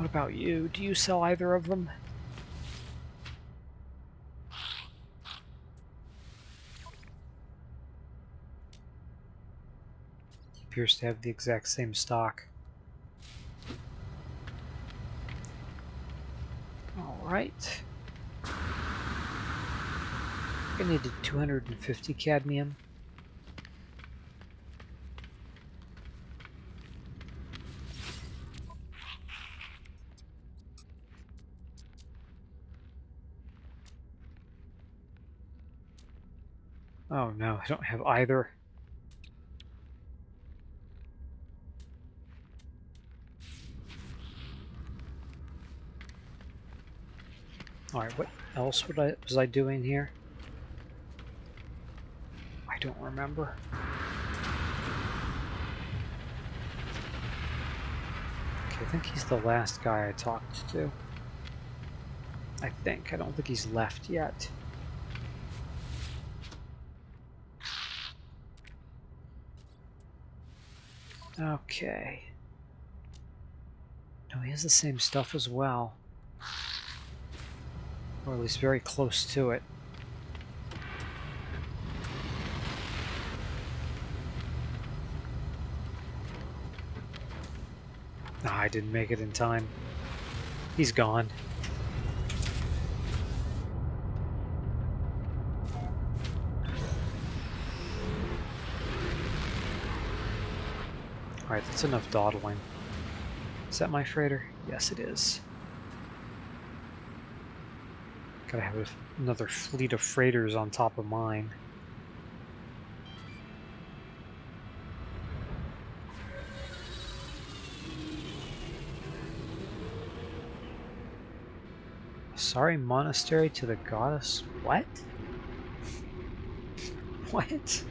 What about you? Do you sell either of them? Appears to have the exact same stock. Alright. I needed 250 cadmium. Oh no, I don't have either. Alright, what else would I, was I doing here? I don't remember. Okay, I think he's the last guy I talked to. I think. I don't think he's left yet. Okay. No, he has the same stuff as well. Or at least very close to it. I didn't make it in time. He's gone. Alright, that's enough dawdling. Is that my freighter? Yes, it is. Gotta have another fleet of freighters on top of mine. Sorry monastery to the goddess. What? what?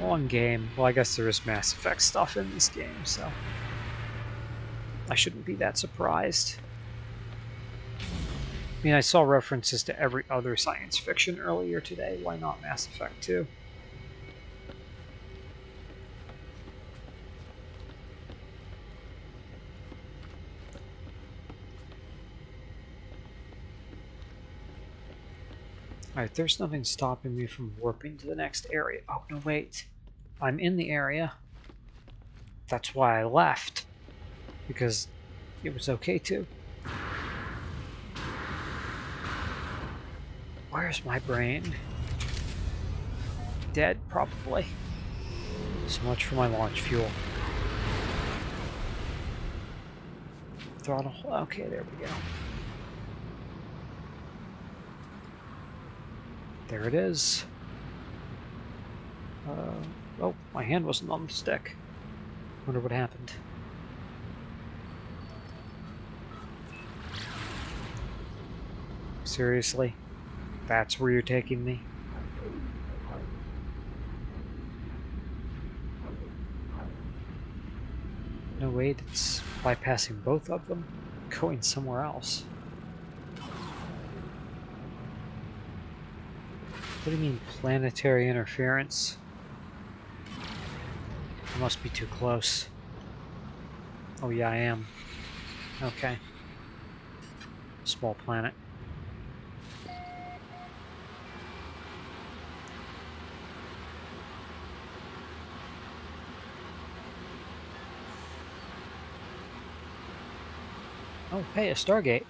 One game. Well, I guess there is Mass Effect stuff in this game, so I shouldn't be that surprised. I mean, I saw references to every other science fiction earlier today. Why not Mass Effect 2? Alright, there's nothing stopping me from warping to the next area. Oh, no, wait. I'm in the area. That's why I left. Because it was okay to. Where's my brain? Dead, probably. So much for my launch fuel. Throttle. Okay, there we go. There it is. Uh, oh, my hand wasn't on the stick. Wonder what happened. Seriously? That's where you're taking me? No, wait, it's bypassing both of them, going somewhere else. What do you mean, planetary interference? I must be too close. Oh yeah, I am. Okay. Small planet. Oh, hey, a Stargate.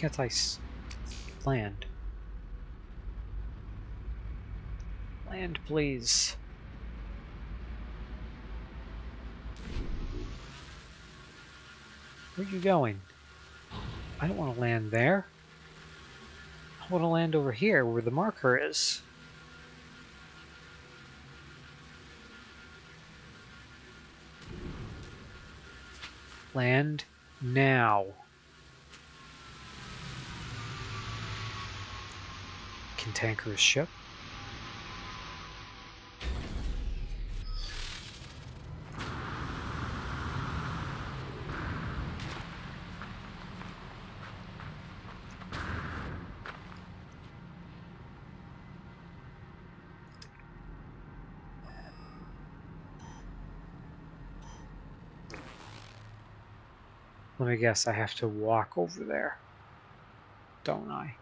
Can't I land? Land, please. Where are you going? I don't want to land there. I want to land over here where the marker is. Land now. cantankerous ship. Let me guess, I have to walk over there, don't I?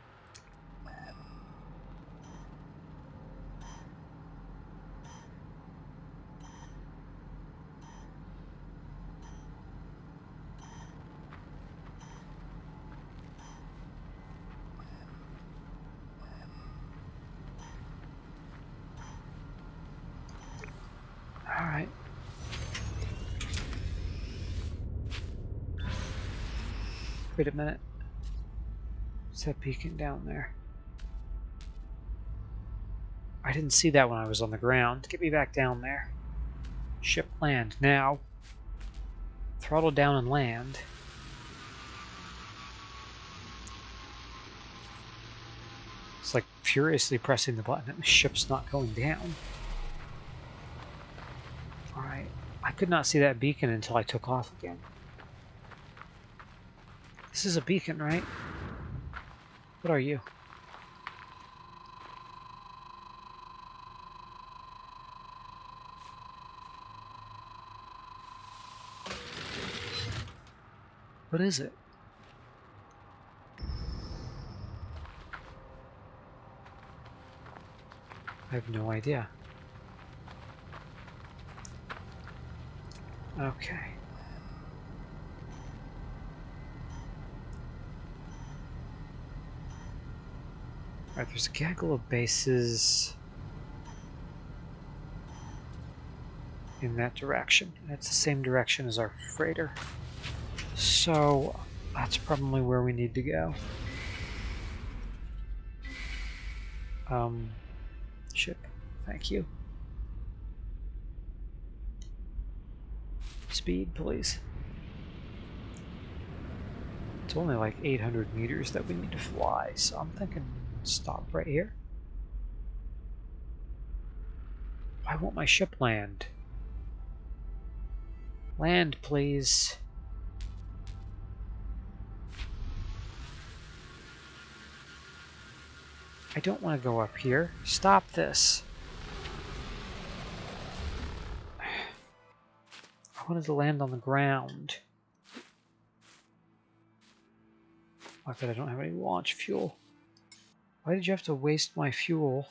Wait a minute. What's that beacon down there? I didn't see that when I was on the ground. Get me back down there. Ship land now. Throttle down and land. It's like furiously pressing the button and the ship's not going down. Alright. I could not see that beacon until I took off again. This is a beacon, right? What are you? What is it? I have no idea. Okay. Alright, there's a gaggle of bases in that direction. That's the same direction as our freighter. So that's probably where we need to go. Um, ship, thank you. Speed, please. It's only like 800 meters that we need to fly, so I'm thinking stop right here. Why won't my ship land? Land, please. I don't want to go up here. Stop this. I wanted to land on the ground. I bet I don't have any launch fuel. Why did you have to waste my fuel?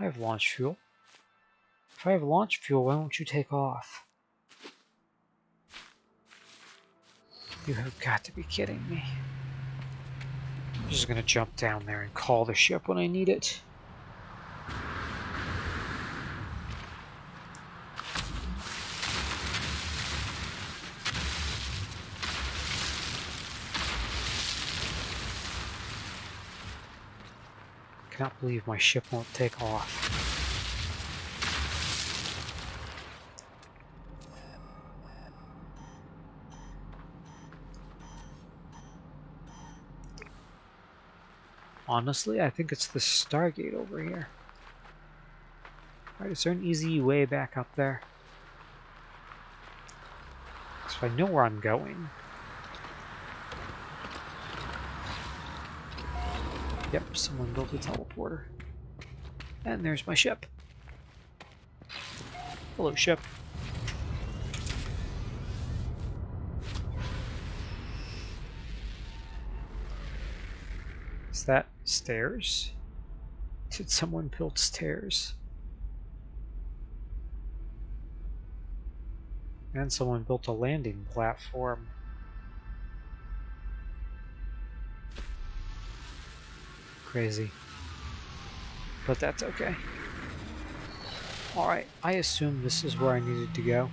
I have launch fuel. If I have launch fuel, why won't you take off? You have got to be kidding me. I'm just gonna jump down there and call the ship when I need it. Cannot believe my ship won't take off. Honestly, I think it's the Stargate over here. Alright, is there an easy way back up there? So I know where I'm going. Yep, someone built a teleporter. And there's my ship. Hello, ship. Is that stairs? Did someone build stairs? And someone built a landing platform. Crazy. But that's okay. Alright, I assume this is where I needed to go.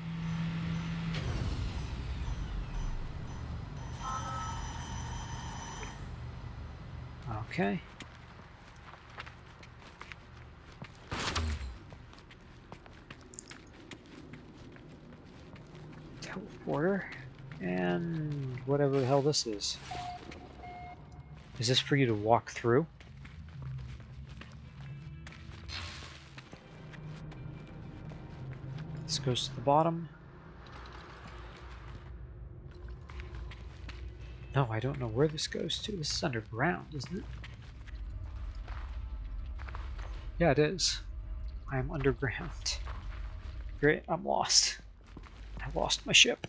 Okay. Teleporter. And whatever the hell this is. Is this for you to walk through? Goes to the bottom. No, I don't know where this goes to. This is underground, isn't it? Yeah, it is. I am underground. Great, I'm lost. I lost my ship.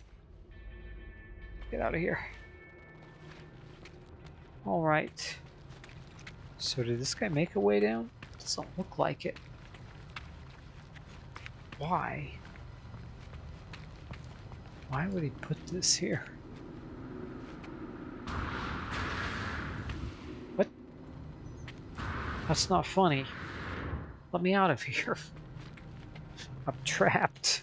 Get out of here. Alright. So did this guy make a way down? Doesn't look like it. Why? Why would he put this here? What? That's not funny. Let me out of here. I'm trapped.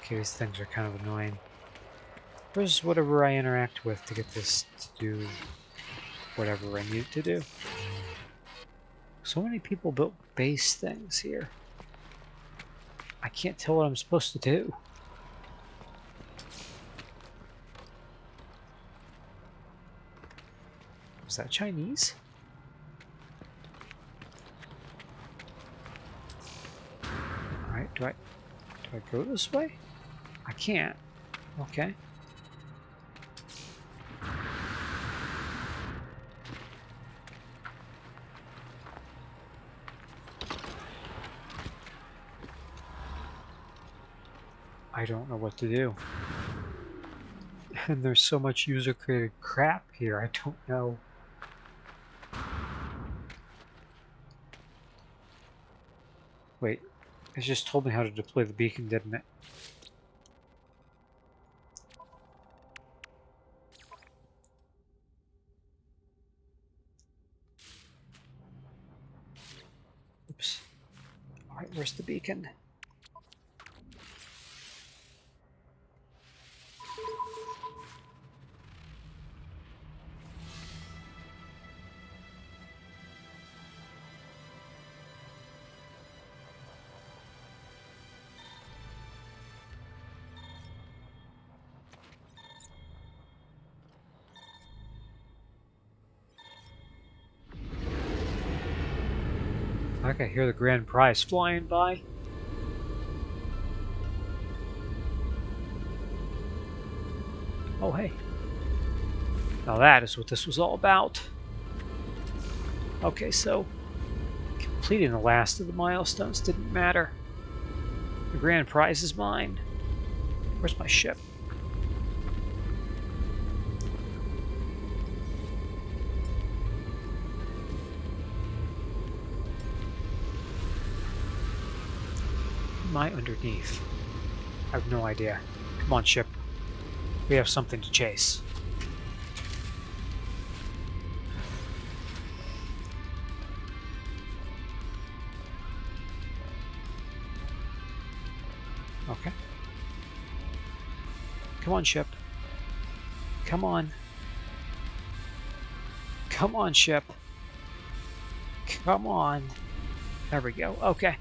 Okay, these things are kind of annoying. Where's whatever I interact with to get this to do whatever I need to do? So many people built base things here. I can't tell what I'm supposed to do. Is that Chinese? Alright, do I do I go this way? I can't. Okay. I don't know what to do. And there's so much user-created crap here, I don't know. Wait, it just told me how to deploy the beacon, didn't it? Oops. Alright, where's the beacon? I can hear the grand prize flying by. Oh, hey. Now that is what this was all about. Okay, so completing the last of the milestones didn't matter. The grand prize is mine. Where's my ship? Am I underneath? I have no idea. Come on, ship. We have something to chase. Okay. Come on, ship. Come on. Come on, ship. Come on. There we go. Okay.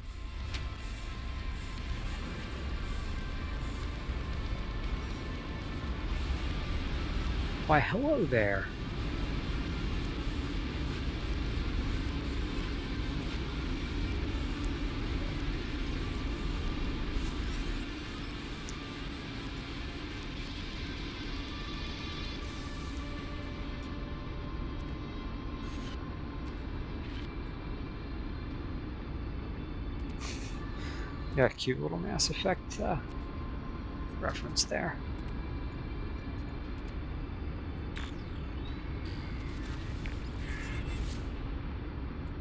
Why, hello there. Yeah, cute little Mass Effect uh, reference there.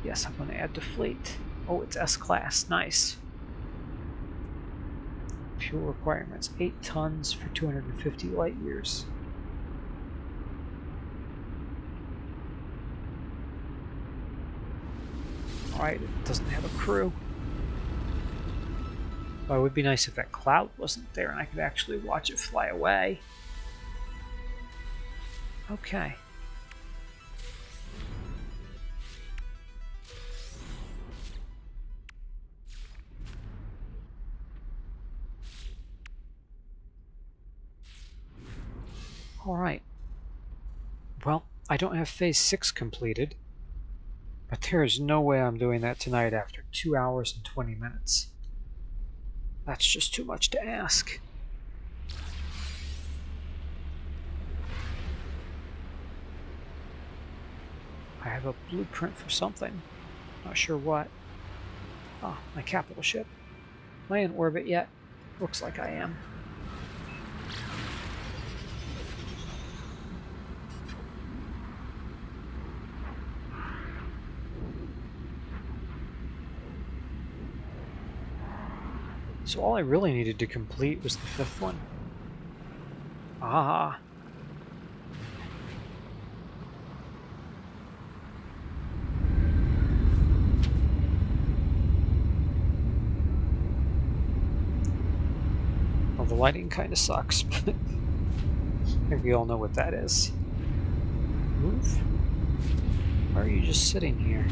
Yes, I'm going to add fleet. Oh, it's S-Class. Nice. Fuel requirements. 8 tons for 250 light years. Alright, it doesn't have a crew. Well, it would be nice if that cloud wasn't there and I could actually watch it fly away. Okay. Alright. Well, I don't have phase 6 completed. But there is no way I'm doing that tonight after 2 hours and 20 minutes. That's just too much to ask. I have a blueprint for something. Not sure what. Ah, my capital ship. Am I in orbit yet? Looks like I am. So all I really needed to complete was the fifth one. Ah. Well, the lighting kind of sucks, but I think we all know what that is. Move? Why are you just sitting here?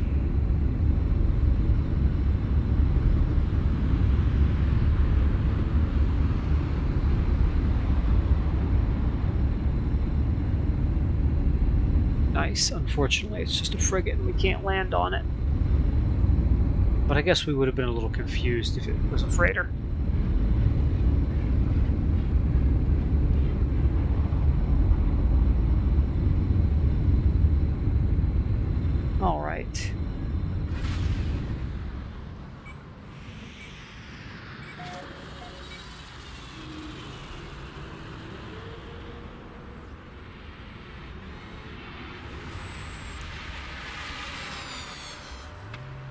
Unfortunately, it's just a frigate and we can't land on it. But I guess we would have been a little confused if it was a freighter. All right.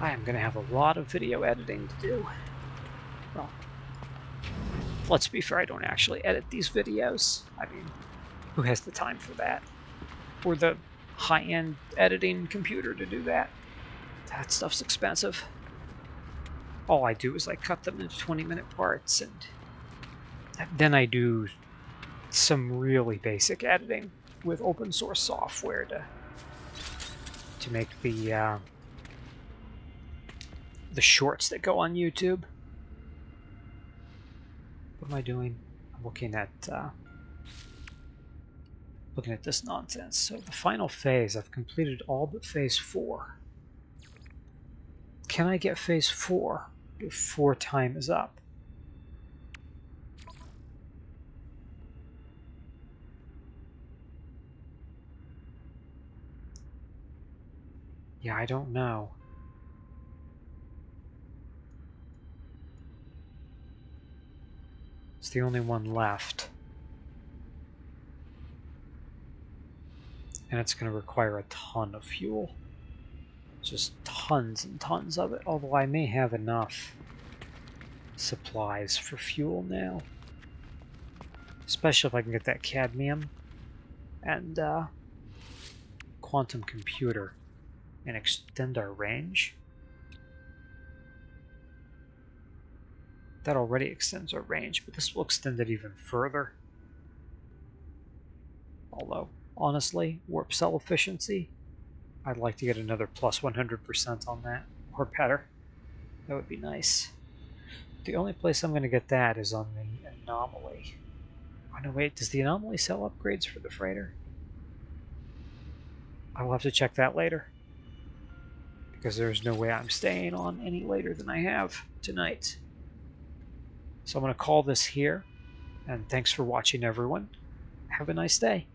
I am going to have a lot of video editing to do. Well, let's be fair, I don't actually edit these videos. I mean, who has the time for that? Or the high-end editing computer to do that? That stuff's expensive. All I do is I cut them into 20-minute parts, and then I do some really basic editing with open source software to to make the uh, the shorts that go on YouTube. What am I doing? I'm looking at uh, looking at this nonsense. So the final phase, I've completed all but phase four. Can I get phase four before time is up? Yeah, I don't know. The only one left. And it's going to require a ton of fuel. Just tons and tons of it, although I may have enough supplies for fuel now. Especially if I can get that cadmium and uh, quantum computer and extend our range. That already extends our range, but this will extend it even further. Although, honestly, warp cell efficiency, I'd like to get another plus 100% on that, or better. That would be nice. The only place I'm going to get that is on the anomaly. Oh no, wait, does the anomaly sell upgrades for the freighter? I will have to check that later. Because there's no way I'm staying on any later than I have tonight. So I'm going to call this here. And thanks for watching, everyone. Have a nice day.